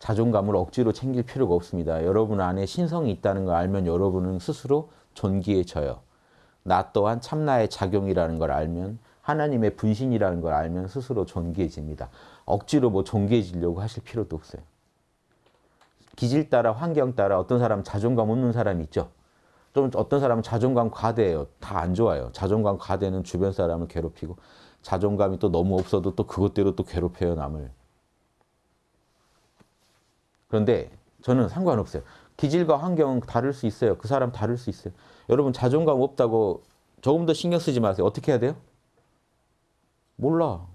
자존감을 억지로 챙길 필요가 없습니다. 여러분 안에 신성이 있다는 걸 알면 여러분은 스스로 존귀해져요. 나 또한 참나의 작용이라는 걸 알면 하나님의 분신이라는 걸 알면 스스로 존귀해집니다. 억지로 뭐 존귀해지려고 하실 필요도 없어요. 기질 따라 환경 따라 어떤 사람 자존감 없는 사람이 있죠. 좀 어떤 사람은 자존감 과대예요. 다 안 좋아요. 자존감 과대는 주변 사람을 괴롭히고 자존감이 또 너무 없어도 또 그것대로 또 괴롭혀요 남을. 그런데 저는 상관없어요. 기질과 환경은 다를 수 있어요. 그 사람 다를 수 있어요. 여러분 자존감 없다고 조금 더 신경 쓰지 마세요. 어떻게 해야 돼요? 몰라.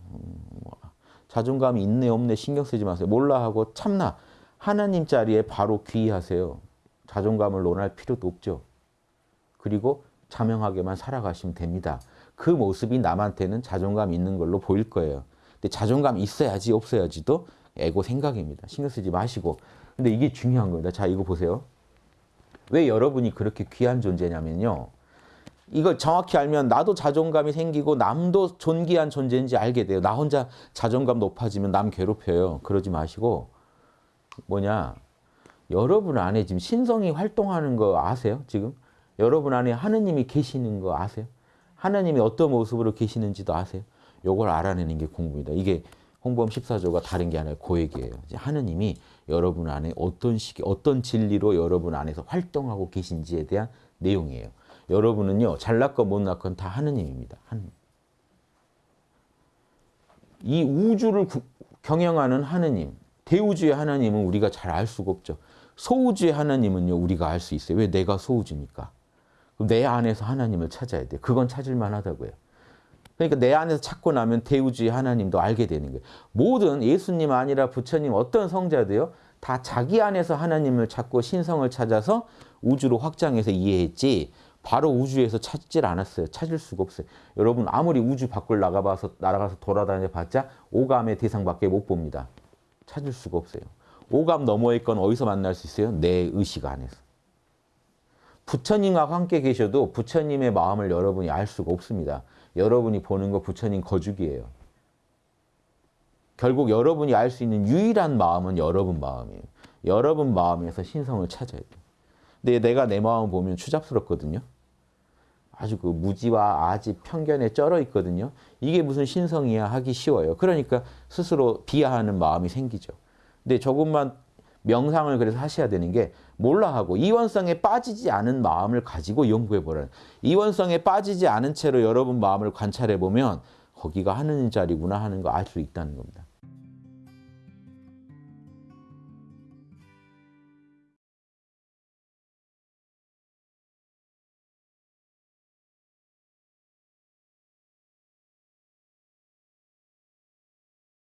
자존감이 있네 없네 신경 쓰지 마세요. 몰라 하고 참나. 하나님 자리에 바로 귀의하세요. 자존감을 논할 필요도 없죠. 그리고 자명하게만 살아가시면 됩니다. 그 모습이 남한테는 자존감 있는 걸로 보일 거예요. 근데 자존감 있어야지 없어야지도 에고 생각입니다. 신경 쓰지 마시고. 근데 이게 중요한 겁니다. 자, 이거 보세요. 왜 여러분이 그렇게 귀한 존재냐면요. 이걸 정확히 알면 나도 자존감이 생기고 남도 존귀한 존재인지 알게 돼요. 나 혼자 자존감 높아지면 남 괴롭혀요. 그러지 마시고 뭐냐. 여러분 안에 지금 신성이 활동하는 거 아세요? 지금? 여러분 안에 하느님이 계시는 거 아세요? 하느님이 어떤 모습으로 계시는지도 아세요? 요걸 알아내는 게 공부입니다. 이게 홍범 14조가 다른 게 아니라 고액이에요. 하느님이 여러분 안에 어떤 시기, 어떤 진리로 여러분 안에서 활동하고 계신지에 대한 내용이에요. 여러분은요, 잘났건 못났건 다 하느님입니다. 하느님. 이 우주를 구, 경영하는 하느님, 대우주의 하나님은 우리가 잘 알 수가 없죠. 소우주의 하나님은요, 우리가 알 수 있어요. 왜 내가 소우주니까. 내 안에서 하나님을 찾아야 돼. 그건 찾을 만 하다고요. 그러니까 내 안에서 찾고 나면 대우주의 하나님도 알게 되는 거예요. 모든 예수님 아니라 부처님 어떤 성자도요. 다 자기 안에서 하나님을 찾고 신성을 찾아서 우주로 확장해서 이해했지 바로 우주에서 찾질 않았어요. 찾을 수가 없어요. 여러분 아무리 우주 밖을 나가봐서 날아가서 돌아다녀 봤자 오감의 대상밖에 못 봅니다. 찾을 수가 없어요. 오감 너머의 건 어디서 만날 수 있어요? 내 의식 안에서. 부처님과 함께 계셔도 부처님의 마음을 여러분이 알 수가 없습니다. 여러분이 보는 거 부처님 거죽이에요. 결국 여러분이 알 수 있는 유일한 마음은 여러분 마음이에요. 여러분 마음에서 신성을 찾아야 돼요. 근데 내가 내 마음 보면 추잡스럽거든요. 아주 그 무지와 아지 편견에 쩔어 있거든요. 이게 무슨 신성이야 하기 쉬워요. 그러니까 스스로 비하하는 마음이 생기죠. 근데 조금만 명상을 그래서 하셔야 되는 게 몰라 하고 이원성에 빠지지 않은 마음을 가지고 연구해 보라는 이원성에 빠지지 않은 채로 여러분 마음을 관찰해 보면 거기가 하는 자리구나 하는 거 알 수 있다는 겁니다.